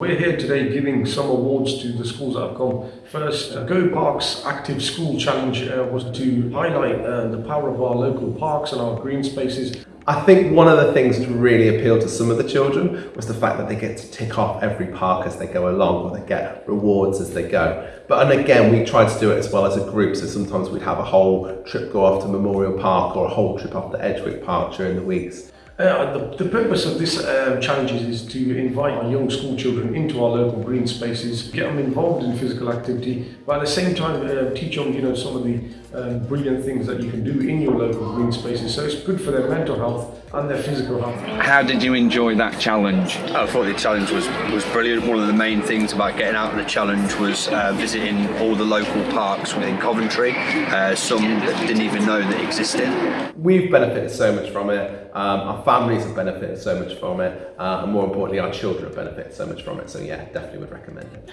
We're here today giving some awards to the schools that have come first. Uh, Go Parks Active School Challenge uh, was to highlight uh, the power of our local parks and our green spaces. I think one of the things that really appealed to some of the children was the fact that they get to tick off every park as they go along or they get rewards as they go. But and again, we tried to do it as well as a group, so sometimes we'd have a whole trip go off to Memorial Park or a whole trip off to Edgwick Park during the weeks. Uh, the, the purpose of this uh, challenge is to invite our young school children into our local green spaces, get them involved in physical activity, but at the same time uh, teach them, you know, some of the um, brilliant things that you can do in your local green spaces. So it's good for their mental health and their physical health. How did you enjoy that challenge? I thought the challenge was, was brilliant. One of the main things about getting out on the challenge was uh, visiting all the local parks within Coventry, uh, some that didn't even know that existed. We've benefited so much from it, um, our families have benefited so much from it, uh, and more importantly, our children have benefited so much from it. So yeah, definitely would recommend it.